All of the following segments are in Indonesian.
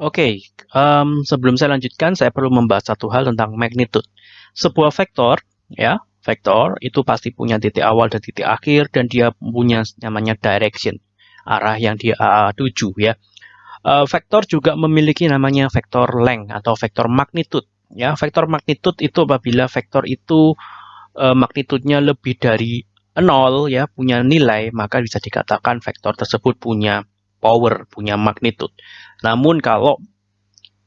Oke, um, sebelum saya lanjutkan, saya perlu membahas satu hal tentang magnitude. Sebuah vektor, ya, vektor itu pasti punya titik awal dan titik akhir, dan dia punya namanya direction, arah yang dia uh, tuju, ya. Uh, vektor juga memiliki namanya vektor length atau vektor magnitude. Ya, vektor magnitude itu apabila vektor itu uh, magnitudenya lebih dari nol, ya, punya nilai, maka bisa dikatakan vektor tersebut punya power, punya magnitude. Namun kalau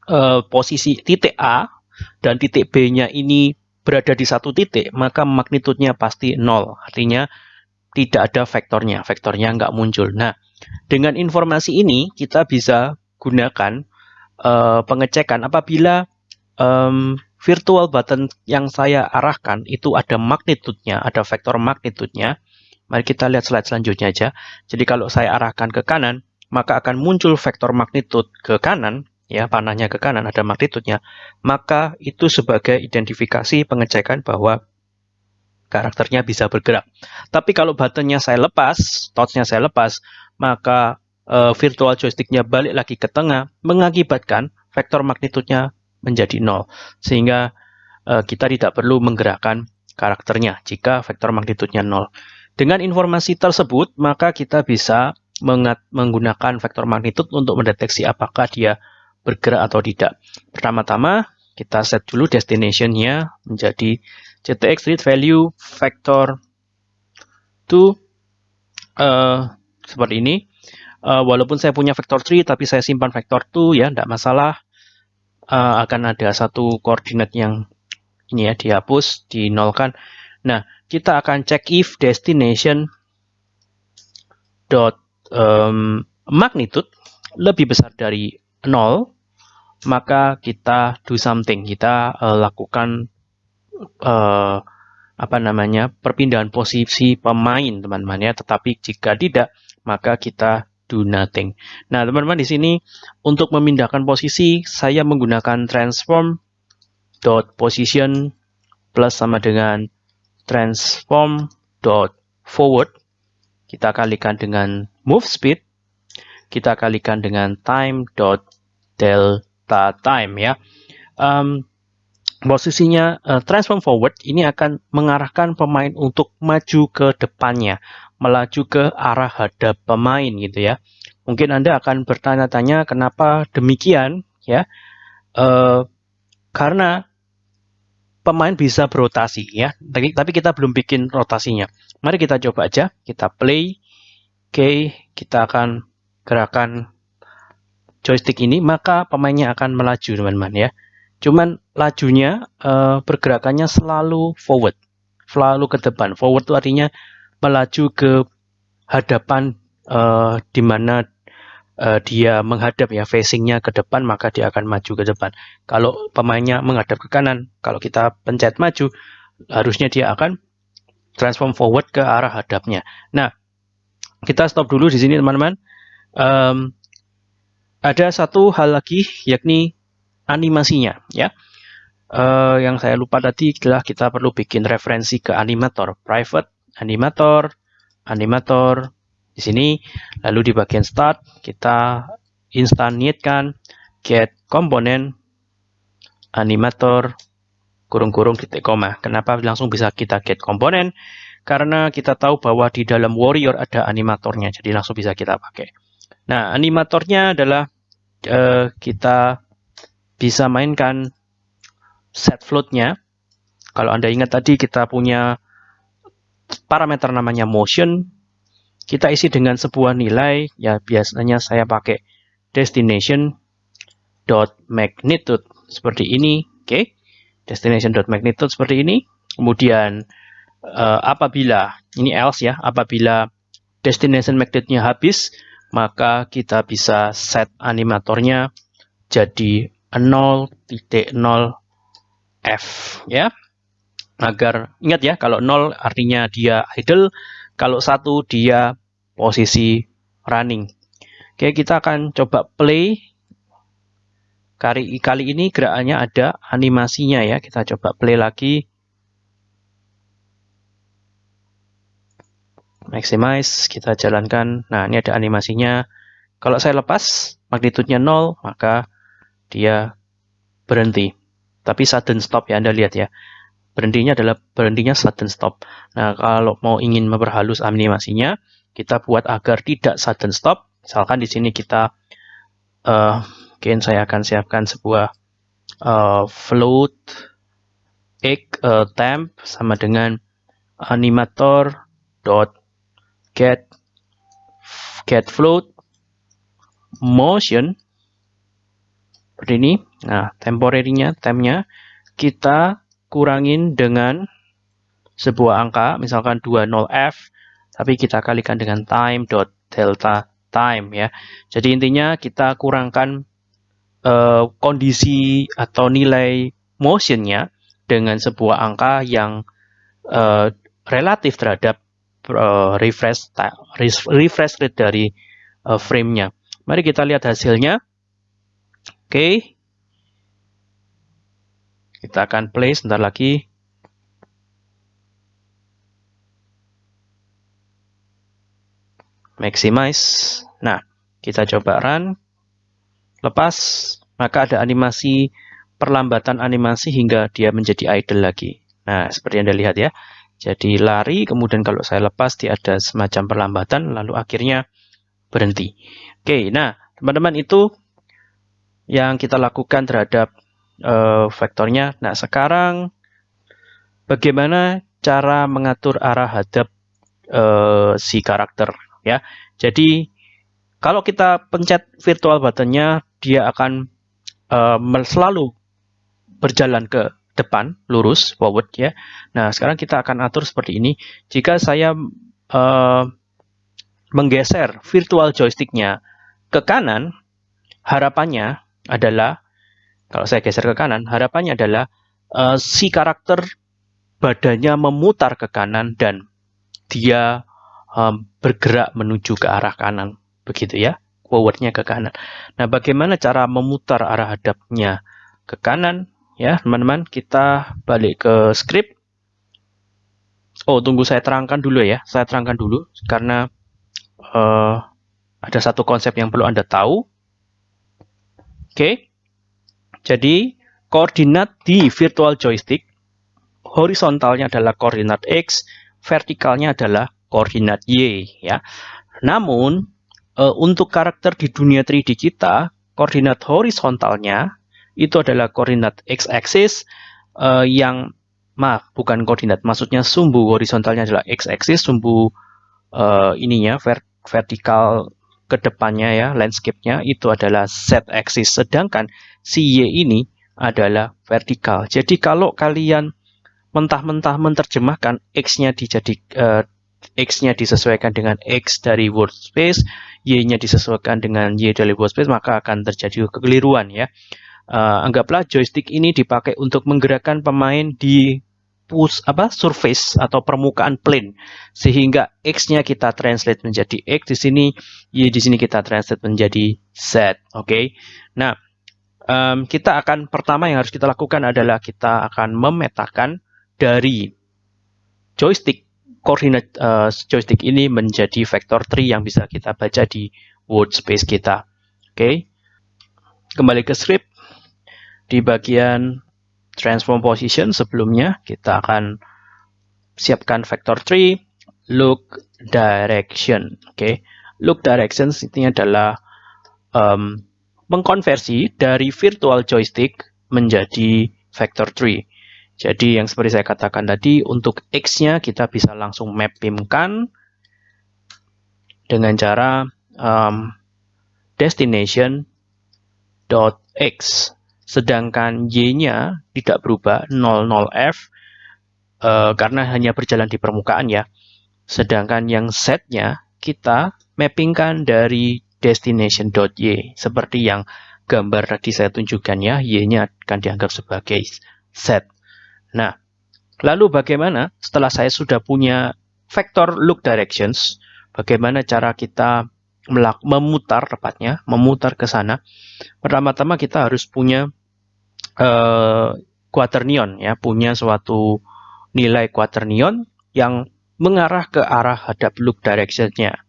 uh, posisi titik A dan titik B-nya ini berada di satu titik, maka magnitudenya pasti nol. Artinya tidak ada vektornya, vektornya nggak muncul. Nah, dengan informasi ini kita bisa gunakan uh, pengecekan apabila um, virtual button yang saya arahkan itu ada magnitudenya, ada vektor magnitudenya. Mari kita lihat slide selanjutnya aja. Jadi kalau saya arahkan ke kanan, maka akan muncul vektor magnitud ke kanan, ya panahnya ke kanan ada magnitudnya, maka itu sebagai identifikasi pengecekan bahwa karakternya bisa bergerak. Tapi kalau buttonnya saya lepas, touchnya saya lepas, maka e, virtual joysticknya balik lagi ke tengah, mengakibatkan vektor magnitudnya menjadi nol, sehingga e, kita tidak perlu menggerakkan karakternya jika vektor magnitudnya nol. Dengan informasi tersebut, maka kita bisa menggunakan vektor magnitud untuk mendeteksi apakah dia bergerak atau tidak. Pertama-tama kita set dulu destination-nya menjadi GTX read value vector to uh, seperti ini. Uh, walaupun saya punya vector 3 tapi saya simpan vector 2 ya, tidak masalah. Uh, akan ada satu koordinat yang ini ya dihapus, dinolkan. Nah, kita akan cek if destination dot um, magnitude lebih besar dari 0, maka kita do something, kita uh, lakukan uh, apa namanya perpindahan posisi pemain teman-teman ya. Tetapi jika tidak, maka kita do nothing. Nah teman-teman di sini untuk memindahkan posisi saya menggunakan transform dot position plus sama dengan transform dot forward kita kalikan dengan move speed, kita kalikan dengan time dot delta time ya. Um, posisinya uh, transform forward ini akan mengarahkan pemain untuk maju ke depannya, melaju ke arah hadap pemain gitu ya. Mungkin Anda akan bertanya-tanya kenapa demikian ya. Uh, karena pemain bisa berotasi ya. Tapi, tapi kita belum bikin rotasinya. Mari kita coba aja. Kita play. Oke, kita akan gerakan joystick ini, maka pemainnya akan melaju, teman-teman ya. Cuman lajunya uh, pergerakannya selalu forward, selalu ke depan. Forward itu artinya melaju ke hadapan uh, di mana uh, dia menghadap ya facingnya ke depan maka dia akan maju ke depan. Kalau pemainnya menghadap ke kanan, kalau kita pencet maju, harusnya dia akan transform forward ke arah hadapnya. Nah, kita stop dulu di sini teman-teman. Um, ada satu hal lagi yakni animasinya ya. Uh, yang saya lupa tadi adalah kita perlu bikin referensi ke animator, private animator, animator di sini. Lalu di bagian start kita instantiate get komponen animator kurung-kurung titik koma. Kenapa langsung bisa kita get komponen? karena kita tahu bahwa di dalam Warrior ada animatornya, jadi langsung bisa kita pakai. Nah, animatornya adalah uh, kita bisa mainkan set floatnya. Kalau Anda ingat tadi kita punya parameter namanya motion, kita isi dengan sebuah nilai, ya biasanya saya pakai destination dot magnitude seperti ini, oke? Okay? Destination dot magnitude seperti ini. Kemudian uh, apabila ini else ya, apabila destination magnetnya habis, maka kita bisa set animatornya jadi 0.0 f ya. Agar ingat ya, kalau 0 artinya dia idle, kalau satu dia posisi running. Oke, kita akan coba play. Kali, kali ini gerakannya ada animasinya ya. Kita coba play lagi. maximize, kita jalankan. Nah, ini ada animasinya. Kalau saya lepas magnitudenya 0, maka dia berhenti. Tapi sudden stop ya, Anda lihat ya. Berhentinya adalah berhentinya sudden stop. Nah, kalau mau ingin memperhalus animasinya, kita buat agar tidak sudden stop. Misalkan di sini kita, uh, mungkin saya akan siapkan sebuah uh, float x uh, temp sama dengan animator dot get get float motion seperti ini. Nah, temporary-nya, kita kurangin dengan sebuah angka, misalkan 20f, tapi kita kalikan dengan time dot delta time ya. Jadi intinya kita kurangkan uh, kondisi atau nilai motionnya dengan sebuah angka yang uh, relatif terhadap uh, refresh refresh rate dari uh, frame-nya. Mari kita lihat hasilnya. Oke. Kita akan play sebentar lagi. Maximize. Nah, kita coba run. Lepas, maka ada animasi perlambatan animasi hingga dia menjadi idle lagi. Nah, seperti Anda lihat ya. Jadi lari, kemudian kalau saya lepas dia ada semacam perlambatan, lalu akhirnya berhenti. Oke, nah teman-teman itu yang kita lakukan terhadap uh, vektornya. Nah, sekarang bagaimana cara mengatur arah hadap uh, si karakter ya. Jadi kalau kita pencet virtual buttonnya, dia akan uh, selalu berjalan ke depan, lurus, forward ya. Nah, sekarang kita akan atur seperti ini. Jika saya uh, menggeser virtual joysticknya ke kanan, harapannya adalah kalau saya geser ke kanan, harapannya adalah uh, si karakter badannya memutar ke kanan dan dia um, bergerak menuju ke arah kanan, begitu ya, forwardnya ke kanan. Nah, bagaimana cara memutar arah hadapnya ke kanan? Ya, teman-teman, kita balik ke script. Oh, tunggu saya terangkan dulu ya. Saya terangkan dulu karena uh, ada satu konsep yang perlu Anda tahu. Oke, jadi koordinat di virtual joystick horizontalnya adalah koordinat X, vertikalnya adalah koordinat Y ya. Namun e, untuk karakter di dunia 3D kita, koordinat horizontalnya itu adalah koordinat x-axis e, yang maaf bukan koordinat, maksudnya sumbu horizontalnya adalah x-axis, sumbu e, ininya vert vertikal ke depannya ya, landscape-nya itu adalah z-axis. Sedangkan si y ini adalah vertikal. Jadi kalau kalian mentah-mentah menerjemahkan x-nya dijadi uh, x-nya disesuaikan dengan x dari workspace, y-nya disesuaikan dengan y dari workspace, maka akan terjadi kekeliruan ya. Uh, anggaplah joystick ini dipakai untuk menggerakkan pemain di push apa surface atau permukaan plane sehingga x-nya kita translate menjadi x di sini y di sini kita translate menjadi z oke okay? nah um, kita akan pertama yang harus kita lakukan adalah kita akan memetakan dari joystick koordinat uh, joystick ini menjadi vektor tree yang bisa kita baca di word space kita oke okay? kembali ke script di bagian transform position sebelumnya kita akan siapkan vector tree look direction oke okay. look direction intinya adalah um, mengkonversi dari virtual joystick menjadi vector tree jadi yang seperti saya katakan tadi untuk x-nya kita bisa langsung mappingkan dengan cara um, destination dot x sedangkan y-nya tidak berubah 00f uh, karena hanya berjalan di permukaan ya. Sedangkan yang z-nya kita mappingkan dari destination.y seperti yang gambar tadi saya tunjukkan ya, y-nya akan dianggap sebagai z. Nah, lalu bagaimana setelah saya sudah punya vector look directions, bagaimana cara kita memutar tepatnya, memutar ke sana. Pertama-tama kita harus punya uh, quaternion ya, punya suatu nilai quaternion yang mengarah ke arah hadap loop direction-nya.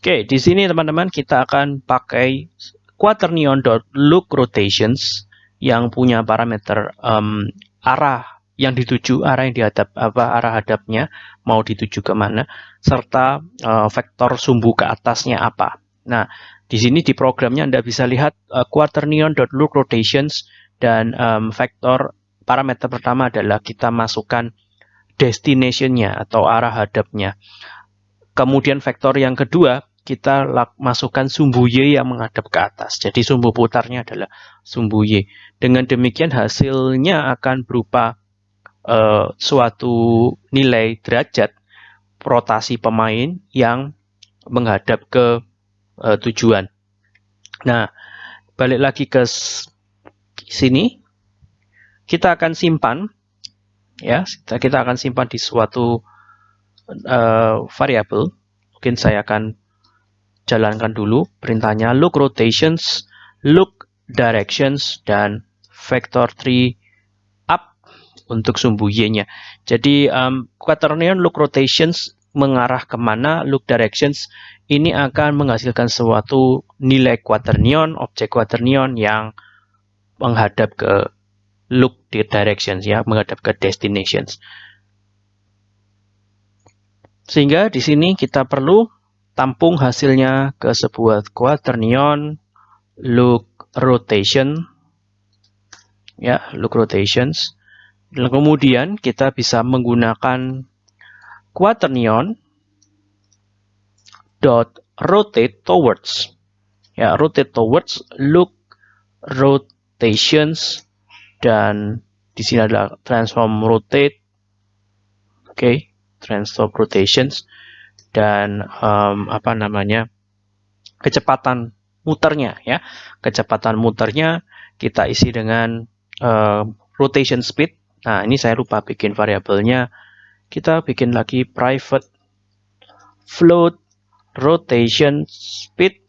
Oke, di sini teman-teman kita akan pakai quaternion.look rotations yang punya parameter um, arah yang dituju, arah yang dihadap apa arah hadapnya mau dituju ke mana, serta uh, vektor sumbu ke atasnya apa. Nah, di sini di programnya Anda bisa lihat uh, quaternion.look rotations dan um, vektor parameter pertama adalah kita masukkan destination-nya atau arah hadapnya. Kemudian vektor yang kedua kita masukkan sumbu Y yang menghadap ke atas. Jadi sumbu putarnya adalah sumbu Y. Dengan demikian hasilnya akan berupa uh, suatu nilai derajat rotasi pemain yang menghadap ke uh, tujuan. Nah, balik lagi ke sini. Kita akan simpan ya, kita akan simpan di suatu uh, variabel. Mungkin saya akan jalankan dulu perintahnya look rotations, look directions, dan vector 3 up untuk sumbu y-nya. Jadi um, quaternion look rotations mengarah ke mana, look directions ini akan menghasilkan suatu nilai quaternion, objek quaternion yang menghadap ke look directions ya, menghadap ke destinations. Sehingga di sini kita perlu tampung hasilnya ke sebuah quaternion look rotation. Ya look rotations. Dan kemudian kita bisa menggunakan quaternion dot rotate towards. Ya rotate towards look rotations dan di sini adalah transform rotate. Oke okay, transform rotations dan um, apa namanya kecepatan muternya ya. Kecepatan muternya kita isi dengan uh, rotation speed. Nah ini saya lupa bikin variabelnya. Kita bikin lagi private float rotation speed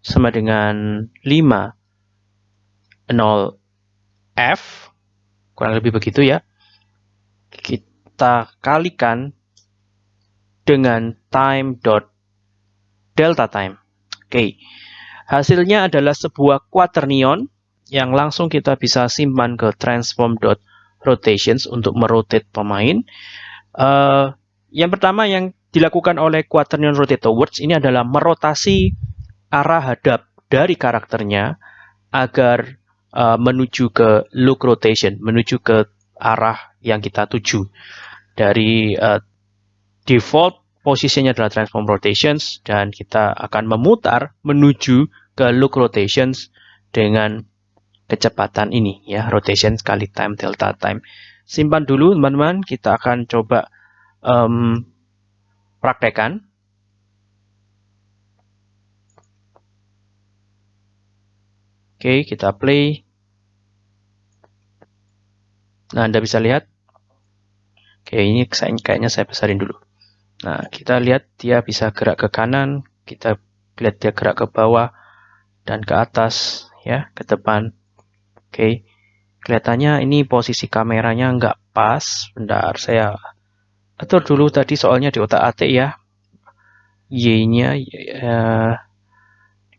sama dengan 5 0 f kurang lebih begitu ya. Kita kalikan dengan time dot delta time. Oke, okay. hasilnya adalah sebuah quaternion yang langsung kita bisa simpan ke transform dot rotations untuk merotate pemain. Uh, yang pertama yang dilakukan oleh quaternion rotate towards ini adalah merotasi arah hadap dari karakternya agar uh, menuju ke look rotation, menuju ke arah yang kita tuju. Dari uh, default posisinya adalah transform rotations dan kita akan memutar menuju ke look rotations dengan kecepatan ini ya rotation kali time delta time. Simpan dulu teman-teman. Kita akan coba um, praktekan oke kita play. Nah anda bisa lihat. Oke ini kayaknya saya besarin dulu Nah, kita lihat dia bisa gerak ke kanan, kita lihat dia gerak ke bawah dan ke atas, ya, ke depan. Oke, kelihatannya ini posisi kameranya nggak pas. Bentar, saya atur dulu tadi soalnya di otak atik ya. Y-nya, ya,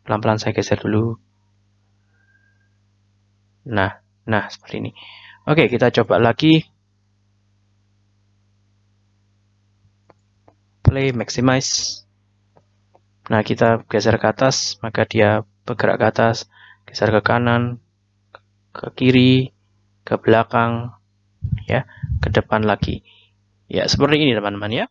pelan-pelan saya geser dulu. Nah, nah seperti ini. Oke, kita coba lagi. Play maximize. Nah kita geser ke atas maka dia bergerak ke atas geser ke kanan ke kiri ke belakang ya ke depan lagi. Ya seperti ini teman-teman ya